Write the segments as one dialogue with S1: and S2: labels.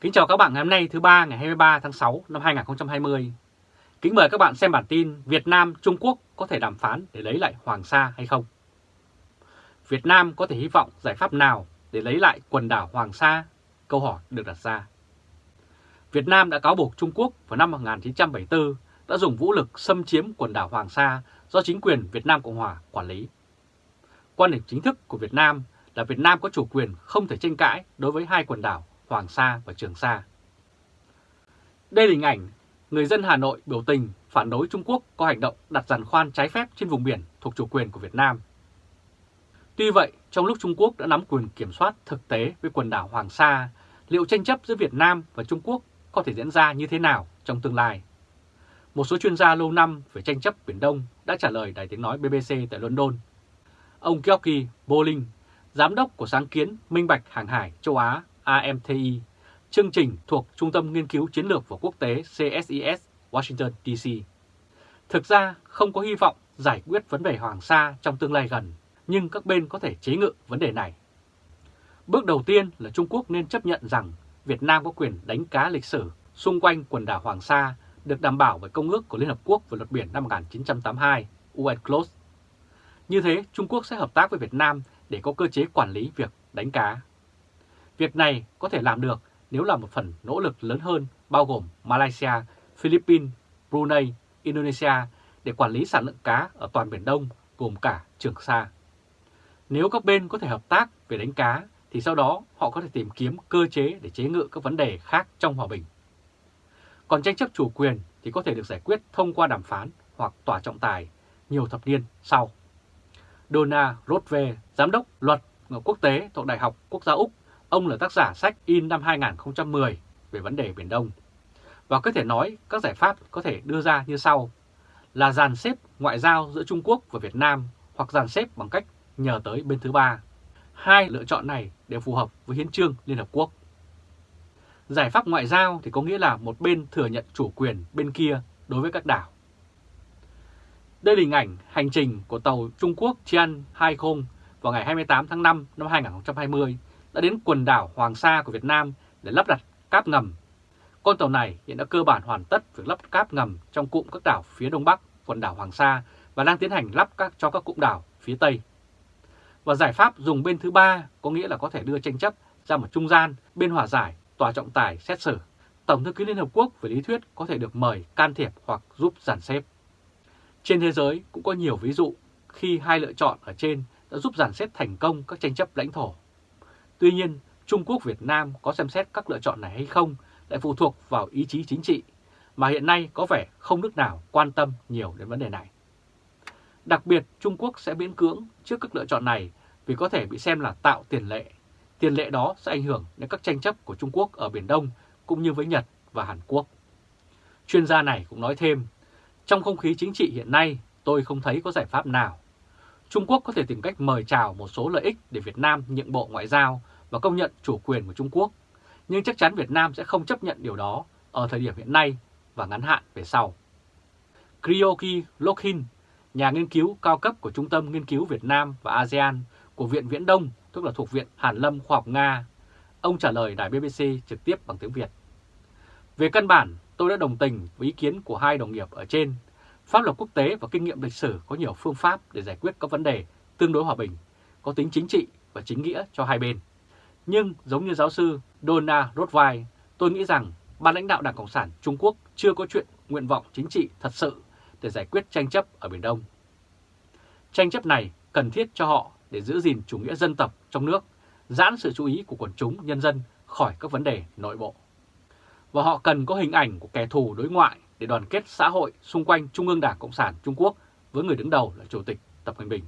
S1: Kính chào các bạn ngày hôm nay thứ ba, ngày 23 tháng 6 năm 2020. Kính mời các bạn xem bản tin Việt Nam, Trung Quốc có thể đàm phán để lấy lại Hoàng Sa hay không? Việt Nam có thể hy vọng giải pháp nào để lấy lại quần đảo Hoàng Sa? Câu hỏi được đặt ra. Việt Nam đã cáo buộc Trung Quốc vào năm 1974 đã dùng vũ lực xâm chiếm quần đảo Hoàng Sa do chính quyền Việt Nam Cộng Hòa quản lý. Quan điểm chính thức của Việt Nam là Việt Nam có chủ quyền không thể tranh cãi đối với hai quần đảo Hoàng Sa và Trường Sa. Đây là hình ảnh người dân Hà Nội biểu tình phản đối Trung Quốc có hành động đặt giàn khoan trái phép trên vùng biển thuộc chủ quyền của Việt Nam. Tuy vậy, trong lúc Trung Quốc đã nắm quyền kiểm soát thực tế với quần đảo Hoàng Sa, liệu tranh chấp giữa Việt Nam và Trung Quốc có thể diễn ra như thế nào trong tương lai? Một số chuyên gia lâu năm về tranh chấp Biển Đông đã trả lời đài tiếng nói BBC tại London. Ông Georgi Bolling, giám đốc của sáng kiến Minh Bạch Hàng hải châu Á AMTI, chương trình thuộc Trung tâm Nghiên cứu Chiến lược và Quốc tế CSIS Washington DC. Thực ra không có hy vọng giải quyết vấn đề Hoàng Sa trong tương lai gần, nhưng các bên có thể chế ngự vấn đề này. Bước đầu tiên là Trung Quốc nên chấp nhận rằng Việt Nam có quyền đánh cá lịch sử xung quanh quần đảo Hoàng Sa được đảm bảo bởi Công ước của Liên Hợp Quốc về luật biển năm 1982, UNCLOS. Như thế, Trung Quốc sẽ hợp tác với Việt Nam để có cơ chế quản lý việc đánh cá. Việc này có thể làm được nếu là một phần nỗ lực lớn hơn bao gồm Malaysia, Philippines, Brunei, Indonesia để quản lý sản lượng cá ở toàn Biển Đông gồm cả Trường Sa. Nếu các bên có thể hợp tác về đánh cá thì sau đó họ có thể tìm kiếm cơ chế để chế ngự các vấn đề khác trong hòa bình. Còn tranh chấp chủ quyền thì có thể được giải quyết thông qua đàm phán hoặc tòa trọng tài nhiều thập niên sau. Donna Rothwe, giám đốc luật quốc tế thuộc Đại học Quốc gia Úc, ông là tác giả sách in năm 2010 về vấn đề Biển Đông. Và có thể nói các giải pháp có thể đưa ra như sau là dàn xếp ngoại giao giữa Trung Quốc và Việt Nam hoặc dàn xếp bằng cách nhờ tới bên thứ ba. Hai lựa chọn này đều phù hợp với hiến trương Liên Hợp Quốc. Giải pháp ngoại giao thì có nghĩa là một bên thừa nhận chủ quyền bên kia đối với các đảo. Đây là hình ảnh hành trình của tàu Trung Quốc Tian 20 vào ngày 28 tháng 5 năm 2020 đã đến quần đảo Hoàng Sa của Việt Nam để lắp đặt cáp ngầm. Con tàu này hiện đã cơ bản hoàn tất việc lắp cáp ngầm trong cụm các đảo phía đông bắc quần đảo Hoàng Sa và đang tiến hành lắp các, cho các cụm đảo phía tây. Và giải pháp dùng bên thứ ba có nghĩa là có thể đưa tranh chấp ra một trung gian bên hòa giải, tòa trọng tài xét xử. Tổng thư ký Liên Hợp Quốc về lý thuyết có thể được mời can thiệp hoặc giúp giàn xếp. Trên thế giới cũng có nhiều ví dụ khi hai lựa chọn ở trên đã giúp giàn xếp thành công các tranh chấp lãnh thổ. Tuy nhiên, Trung Quốc Việt Nam có xem xét các lựa chọn này hay không lại phụ thuộc vào ý chí chính trị, mà hiện nay có vẻ không nước nào quan tâm nhiều đến vấn đề này. Đặc biệt, Trung Quốc sẽ miễn cưỡng trước các lựa chọn này vì có thể bị xem là tạo tiền lệ. Tiền lệ đó sẽ ảnh hưởng đến các tranh chấp của Trung Quốc ở Biển Đông cũng như với Nhật và Hàn Quốc. Chuyên gia này cũng nói thêm, trong không khí chính trị hiện nay tôi không thấy có giải pháp nào. Trung Quốc có thể tìm cách mời chào một số lợi ích để Việt Nam nhượng bộ ngoại giao và công nhận chủ quyền của Trung Quốc, nhưng chắc chắn Việt Nam sẽ không chấp nhận điều đó ở thời điểm hiện nay và ngắn hạn về sau. Krioki Lokhin, nhà nghiên cứu cao cấp của Trung tâm Nghiên cứu Việt Nam và ASEAN của Viện Viễn Đông, tức là thuộc Viện Hàn Lâm Khoa học Nga, ông trả lời đài BBC trực tiếp bằng tiếng Việt. Về căn bản, tôi đã đồng tình với ý kiến của hai đồng nghiệp ở trên. Pháp luật quốc tế và kinh nghiệm lịch sử có nhiều phương pháp để giải quyết các vấn đề tương đối hòa bình, có tính chính trị và chính nghĩa cho hai bên. Nhưng giống như giáo sư Donna Rothweil, tôi nghĩ rằng ban lãnh đạo Đảng Cộng sản Trung Quốc chưa có chuyện nguyện vọng chính trị thật sự để giải quyết tranh chấp ở Biển Đông. Tranh chấp này cần thiết cho họ để giữ gìn chủ nghĩa dân tộc trong nước, giãn sự chú ý của quần chúng nhân dân khỏi các vấn đề nội bộ. Và họ cần có hình ảnh của kẻ thù đối ngoại để đoàn kết xã hội xung quanh Trung ương Đảng Cộng sản Trung Quốc với người đứng đầu là Chủ tịch Tập Cận Bình.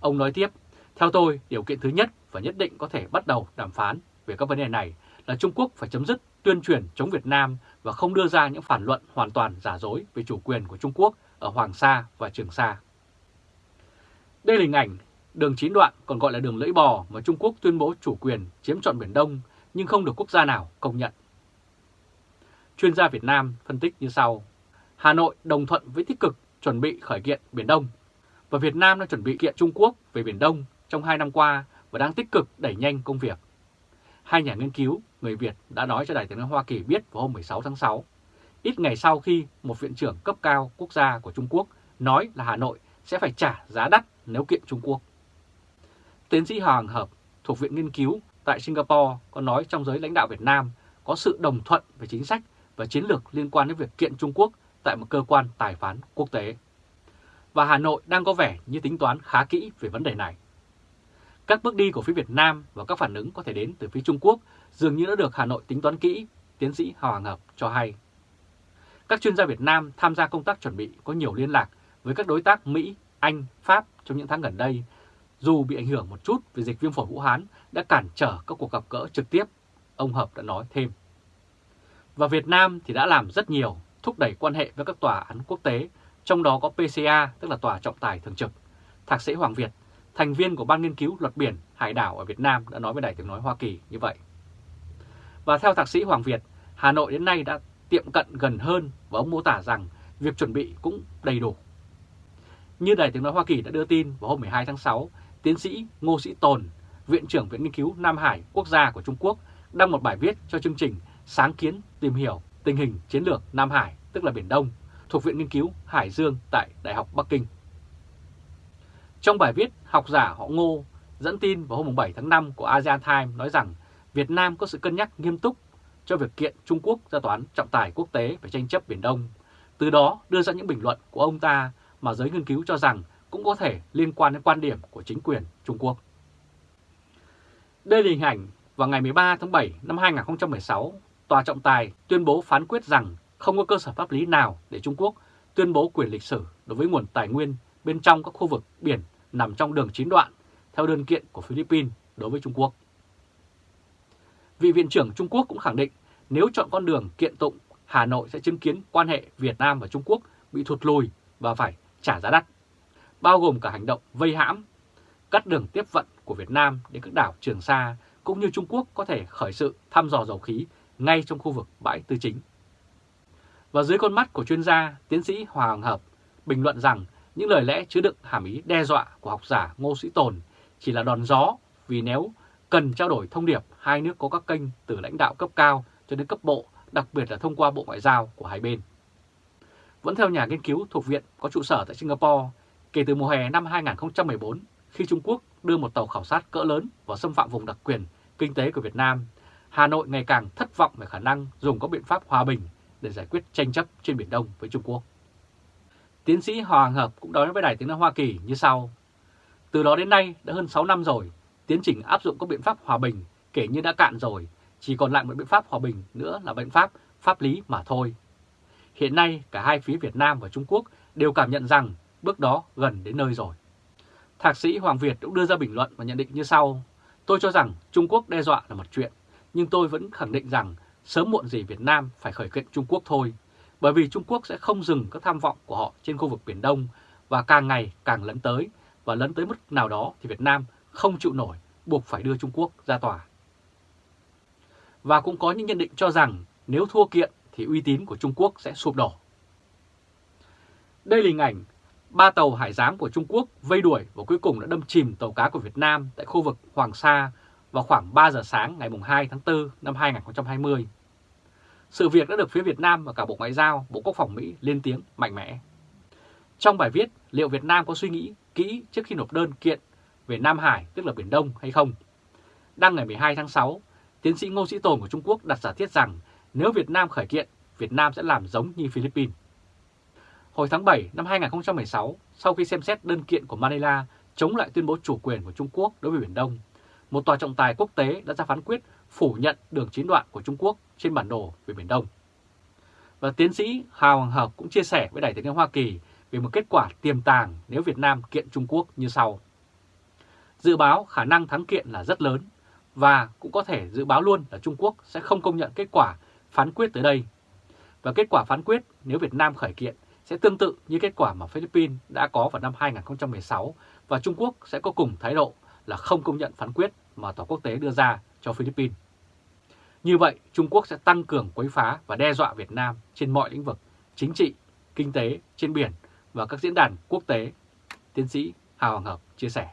S1: Ông nói tiếp, theo tôi, điều kiện thứ nhất và nhất định có thể bắt đầu đàm phán về các vấn đề này là Trung Quốc phải chấm dứt tuyên truyền chống Việt Nam và không đưa ra những phản luận hoàn toàn giả dối về chủ quyền của Trung Quốc ở Hoàng Sa và Trường Sa. Đây là hình ảnh đường chín đoạn còn gọi là đường lưỡi bò mà Trung Quốc tuyên bố chủ quyền chiếm trọn Biển Đông nhưng không được quốc gia nào công nhận. Chuyên gia Việt Nam phân tích như sau. Hà Nội đồng thuận với tích cực chuẩn bị khởi kiện Biển Đông và Việt Nam đã chuẩn bị kiện Trung Quốc về Biển Đông trong hai năm qua và đang tích cực đẩy nhanh công việc. Hai nhà nghiên cứu người Việt đã nói cho Đài tiếng nói Hoa Kỳ biết vào hôm 16 tháng 6, ít ngày sau khi một viện trưởng cấp cao quốc gia của Trung Quốc nói là Hà Nội sẽ phải trả giá đắt nếu kiện Trung Quốc. Tiến sĩ Hoàng Hợp thuộc Viện Nghiên cứu tại Singapore có nói trong giới lãnh đạo Việt Nam có sự đồng thuận về chính sách và chiến lược liên quan đến việc kiện Trung Quốc tại một cơ quan tài phán quốc tế. Và Hà Nội đang có vẻ như tính toán khá kỹ về vấn đề này. Các bước đi của phía Việt Nam và các phản ứng có thể đến từ phía Trung Quốc dường như đã được Hà Nội tính toán kỹ, tiến sĩ Hoàng Hợp cho hay. Các chuyên gia Việt Nam tham gia công tác chuẩn bị có nhiều liên lạc với các đối tác Mỹ, Anh, Pháp trong những tháng gần đây, dù bị ảnh hưởng một chút vì dịch viêm phổi Vũ Hán đã cản trở các cuộc gặp gỡ trực tiếp, ông Hợp đã nói thêm. Và Việt Nam thì đã làm rất nhiều thúc đẩy quan hệ với các tòa án quốc tế, trong đó có PCA, tức là Tòa Trọng tài Thường trực. Thạc sĩ Hoàng Việt, thành viên của Ban Nghiên cứu Luật Biển Hải đảo ở Việt Nam đã nói với Đài tiếng nói Hoa Kỳ như vậy. Và theo Thạc sĩ Hoàng Việt, Hà Nội đến nay đã tiệm cận gần hơn và ông mô tả rằng việc chuẩn bị cũng đầy đủ. Như Đài tiếng nói Hoa Kỳ đã đưa tin vào hôm 12 tháng 6, tiến sĩ Ngô Sĩ Tồn, Viện trưởng Viện Nghiên cứu Nam Hải Quốc gia của Trung Quốc, đăng một bài viết cho chương trình Sáng kiến tìm hiểu tình hình chiến lược Nam Hải, tức là Biển Đông, thuộc Viện Nghiên cứu Hải Dương tại Đại học Bắc Kinh. Trong bài viết, học giả họ Ngô dẫn tin vào hôm 7 tháng 5 của ASEAN Times nói rằng Việt Nam có sự cân nhắc nghiêm túc cho việc kiện Trung Quốc ra toán trọng tài quốc tế về tranh chấp Biển Đông. Từ đó đưa ra những bình luận của ông ta mà giới nghiên cứu cho rằng cũng có thể liên quan đến quan điểm của chính quyền Trung Quốc. Đây là hình ảnh vào ngày 13 tháng 7 năm 2016, Tòa trọng tài tuyên bố phán quyết rằng không có cơ sở pháp lý nào để Trung Quốc tuyên bố quyền lịch sử đối với nguồn tài nguyên bên trong các khu vực biển nằm trong đường chín đoạn theo đơn kiện của Philippines đối với Trung Quốc. Vị Viện trưởng Trung Quốc cũng khẳng định nếu chọn con đường kiện tụng, Hà Nội sẽ chứng kiến quan hệ Việt Nam và Trung Quốc bị thụt lùi và phải trả giá đắt, bao gồm cả hành động vây hãm, cắt đường tiếp vận của Việt Nam đến các đảo Trường Sa, cũng như Trung Quốc có thể khởi sự thăm dò dầu khí ngay trong khu vực bãi tư chính. Và dưới con mắt của chuyên gia, tiến sĩ Hoàng Hợp bình luận rằng những lời lẽ chứa đựng hàm ý đe dọa của học giả Ngô Sĩ Tồn chỉ là đòn gió vì nếu cần trao đổi thông điệp hai nước có các kênh từ lãnh đạo cấp cao cho đến cấp bộ, đặc biệt là thông qua Bộ Ngoại giao của hai bên. Vẫn theo nhà nghiên cứu thuộc viện có trụ sở tại Singapore, kể từ mùa hè năm 2014, khi Trung Quốc đưa một tàu khảo sát cỡ lớn vào xâm phạm vùng đặc quyền kinh tế của Việt Nam, Hà Nội ngày càng thất vọng về khả năng dùng các biện pháp hòa bình để giải quyết tranh chấp trên Biển Đông với Trung Quốc. Tiến sĩ Hoàng Hợp cũng nói với Đài Tiếng Nói Hoa Kỳ như sau. Từ đó đến nay đã hơn 6 năm rồi, tiến trình áp dụng các biện pháp hòa bình kể như đã cạn rồi, chỉ còn lại một biện pháp hòa bình nữa là biện pháp pháp lý mà thôi. Hiện nay cả hai phía Việt Nam và Trung Quốc đều cảm nhận rằng bước đó gần đến nơi rồi. Thạc sĩ Hoàng Việt cũng đưa ra bình luận và nhận định như sau. Tôi cho rằng Trung Quốc đe dọa là một chuyện, nhưng tôi vẫn khẳng định rằng sớm muộn gì Việt Nam phải khởi kiện Trung Quốc thôi, bởi vì Trung Quốc sẽ không dừng các tham vọng của họ trên khu vực Biển Đông và càng ngày càng lấn tới, và lấn tới mức nào đó thì Việt Nam không chịu nổi, buộc phải đưa Trung Quốc ra tòa. Và cũng có những nhận định cho rằng nếu thua kiện thì uy tín của Trung Quốc sẽ sụp đổ. Đây là hình ảnh ba tàu hải giám của Trung Quốc vây đuổi và cuối cùng đã đâm chìm tàu cá của Việt Nam tại khu vực Hoàng Sa vào khoảng 3 giờ sáng ngày 2 tháng 4 năm 2020. Sự việc đã được phía Việt Nam và cả Bộ Ngoại giao, Bộ Quốc phòng Mỹ lên tiếng mạnh mẽ. Trong bài viết, liệu Việt Nam có suy nghĩ kỹ trước khi nộp đơn kiện về Nam Hải, tức là Biển Đông hay không? Đăng ngày 12 tháng 6, tiến sĩ Ngô Sĩ Tồn của Trung Quốc đặt giả thiết rằng nếu Việt Nam khởi kiện, Việt Nam sẽ làm giống như Philippines. Hồi tháng 7 năm 2016, sau khi xem xét đơn kiện của Manila chống lại tuyên bố chủ quyền của Trung Quốc đối với Biển Đông, một tòa trọng tài quốc tế đã ra phán quyết phủ nhận đường chín đoạn của Trung Quốc trên bản đồ về Biển Đông. Và tiến sĩ Hào Hoàng Hợp cũng chia sẻ với đại tiếng Hoa Kỳ về một kết quả tiềm tàng nếu Việt Nam kiện Trung Quốc như sau. Dự báo khả năng thắng kiện là rất lớn và cũng có thể dự báo luôn là Trung Quốc sẽ không công nhận kết quả phán quyết tới đây. Và kết quả phán quyết nếu Việt Nam khởi kiện sẽ tương tự như kết quả mà Philippines đã có vào năm 2016 và Trung Quốc sẽ có cùng thái độ là không công nhận phán quyết mà tòa quốc tế đưa ra cho Philippines. Như vậy, Trung Quốc sẽ tăng cường quấy phá và đe dọa Việt Nam trên mọi lĩnh vực chính trị, kinh tế, trên biển và các diễn đàn quốc tế, tiến sĩ Hà Hoàng Hợp chia sẻ.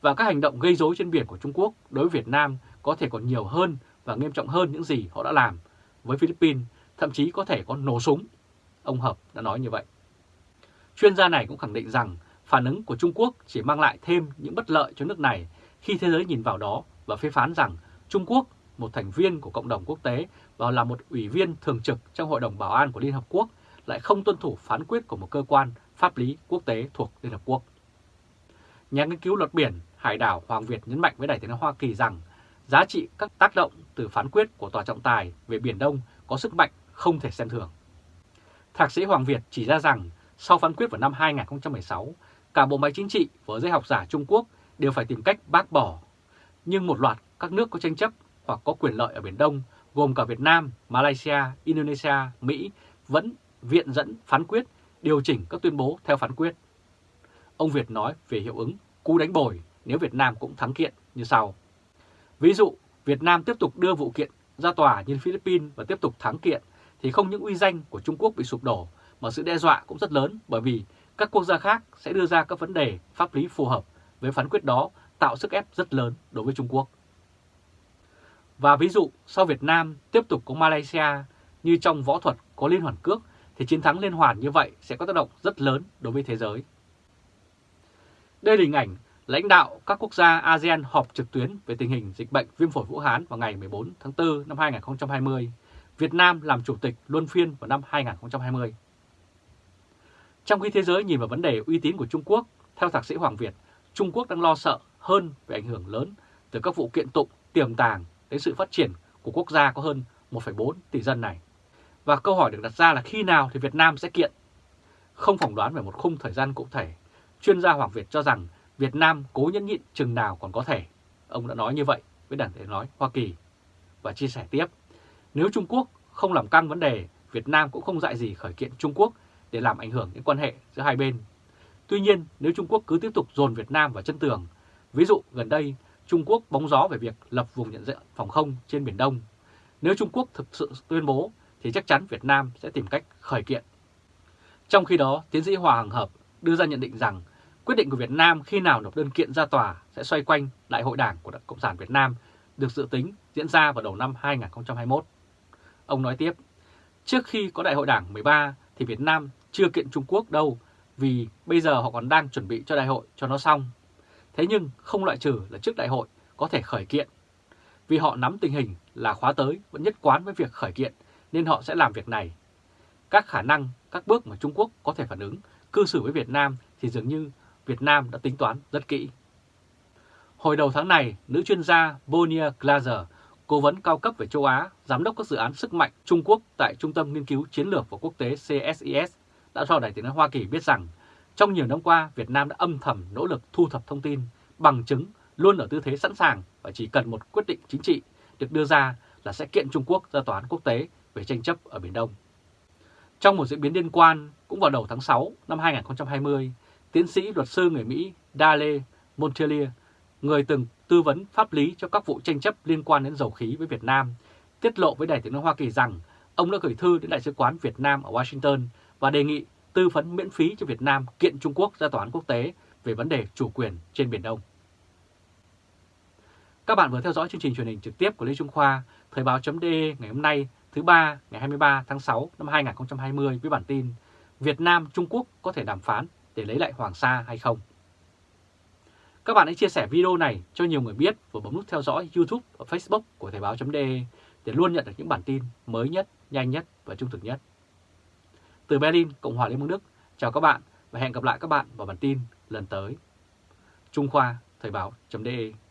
S1: Và các hành động gây rối trên biển của Trung Quốc đối với Việt Nam có thể còn nhiều hơn và nghiêm trọng hơn những gì họ đã làm với Philippines, thậm chí có thể có nổ súng. Ông Hợp đã nói như vậy. Chuyên gia này cũng khẳng định rằng phản ứng của Trung Quốc chỉ mang lại thêm những bất lợi cho nước này khi thế giới nhìn vào đó và phê phán rằng Trung Quốc, một thành viên của cộng đồng quốc tế và là một ủy viên thường trực trong Hội đồng Bảo an của Liên Hợp Quốc, lại không tuân thủ phán quyết của một cơ quan pháp lý quốc tế thuộc Liên Hợp Quốc. Nhà nghiên cứu luật biển Hải đảo Hoàng Việt nhấn mạnh với Đại tiếng Hoa Kỳ rằng giá trị các tác động từ phán quyết của Tòa trọng tài về Biển Đông có sức mạnh không thể xem thường. Thạc sĩ Hoàng Việt chỉ ra rằng sau phán quyết vào năm 2016, cả bộ máy chính trị và giới học giả Trung Quốc đều phải tìm cách bác bỏ. Nhưng một loạt các nước có tranh chấp hoặc có quyền lợi ở Biển Đông, gồm cả Việt Nam, Malaysia, Indonesia, Mỹ, vẫn viện dẫn phán quyết điều chỉnh các tuyên bố theo phán quyết. Ông Việt nói về hiệu ứng cú đánh bồi nếu Việt Nam cũng thắng kiện như sau. Ví dụ, Việt Nam tiếp tục đưa vụ kiện ra tòa như Philippines và tiếp tục thắng kiện thì không những uy danh của Trung Quốc bị sụp đổ mà sự đe dọa cũng rất lớn bởi vì các quốc gia khác sẽ đưa ra các vấn đề pháp lý phù hợp với phán quyết đó, tạo sức ép rất lớn đối với Trung Quốc. Và ví dụ, sau Việt Nam tiếp tục có Malaysia như trong võ thuật có liên hoàn cước, thì chiến thắng liên hoàn như vậy sẽ có tác động rất lớn đối với thế giới. Đây là hình ảnh lãnh đạo các quốc gia ASEAN họp trực tuyến về tình hình dịch bệnh viêm phổi Vũ Hán vào ngày 14 tháng 4 năm 2020. Việt Nam làm chủ tịch luân phiên vào năm 2020. Trong khi thế giới nhìn vào vấn đề uy tín của Trung Quốc, theo thạc sĩ Hoàng Việt, Trung Quốc đang lo sợ hơn về ảnh hưởng lớn từ các vụ kiện tụng tiềm tàng đến sự phát triển của quốc gia có hơn 1,4 tỷ dân này. Và câu hỏi được đặt ra là khi nào thì Việt Nam sẽ kiện? Không phỏng đoán về một khung thời gian cụ thể, chuyên gia Hoàng Việt cho rằng Việt Nam cố nhẫn nhịn chừng nào còn có thể. Ông đã nói như vậy với đảng tiếng nói Hoa Kỳ và chia sẻ tiếp. Nếu Trung Quốc không làm căng vấn đề, Việt Nam cũng không dạy gì khởi kiện Trung Quốc để làm ảnh hưởng đến quan hệ giữa hai bên. Tuy nhiên, nếu Trung Quốc cứ tiếp tục dồn Việt Nam vào chân tường, ví dụ gần đây Trung Quốc bóng gió về việc lập vùng nhận diện phòng không trên Biển Đông, nếu Trung Quốc thực sự tuyên bố thì chắc chắn Việt Nam sẽ tìm cách khởi kiện. Trong khi đó, tiến sĩ Hòa Hằng Hợp đưa ra nhận định rằng quyết định của Việt Nam khi nào nộp đơn kiện ra tòa sẽ xoay quanh Đại hội Đảng của Đảng Cộng sản Việt Nam được dự tính diễn ra vào đầu năm 2021. Ông nói tiếp, trước khi có Đại hội Đảng 13 thì Việt Nam chưa kiện Trung Quốc đâu vì bây giờ họ còn đang chuẩn bị cho đại hội cho nó xong. Thế nhưng không loại trừ là trước đại hội có thể khởi kiện. Vì họ nắm tình hình là khóa tới vẫn nhất quán với việc khởi kiện nên họ sẽ làm việc này. Các khả năng, các bước mà Trung Quốc có thể phản ứng, cư xử với Việt Nam thì dường như Việt Nam đã tính toán rất kỹ. Hồi đầu tháng này, nữ chuyên gia Bonia Glaser, cố vấn cao cấp về châu Á, giám đốc các dự án sức mạnh Trung Quốc tại Trung tâm Nghiên cứu Chiến lược và Quốc tế CSIS, đã cho đại tiếng nói Hoa Kỳ biết rằng trong nhiều năm qua, Việt Nam đã âm thầm nỗ lực thu thập thông tin, bằng chứng, luôn ở tư thế sẵn sàng và chỉ cần một quyết định chính trị được đưa ra là sẽ kiện Trung Quốc ra tòa án quốc tế về tranh chấp ở Biển Đông. Trong một diễn biến liên quan, cũng vào đầu tháng 6 năm 2020, tiến sĩ luật sư người Mỹ Dale Montelier, người từng tư vấn pháp lý cho các vụ tranh chấp liên quan đến dầu khí với Việt Nam, tiết lộ với Đài tiếng nói Hoa Kỳ rằng ông đã gửi thư đến Đại sứ quán Việt Nam ở Washington và đề nghị tư vấn miễn phí cho Việt Nam kiện Trung Quốc ra tòa án quốc tế về vấn đề chủ quyền trên Biển Đông. Các bạn vừa theo dõi chương trình truyền hình trực tiếp của Lê Trung Khoa, Thời báo.de ngày hôm nay thứ ba ngày 23 tháng 6 năm 2020 với bản tin Việt Nam Trung Quốc có thể đàm phán để lấy lại Hoàng Sa hay không. Các bạn hãy chia sẻ video này cho nhiều người biết và bấm nút theo dõi YouTube và Facebook của Thời báo.de để luôn nhận được những bản tin mới nhất, nhanh nhất và trung thực nhất. Từ Berlin, Cộng hòa Liên bang Đức, chào các bạn và hẹn gặp lại các bạn vào bản tin lần tới. Trung Khoa, Thời báo.de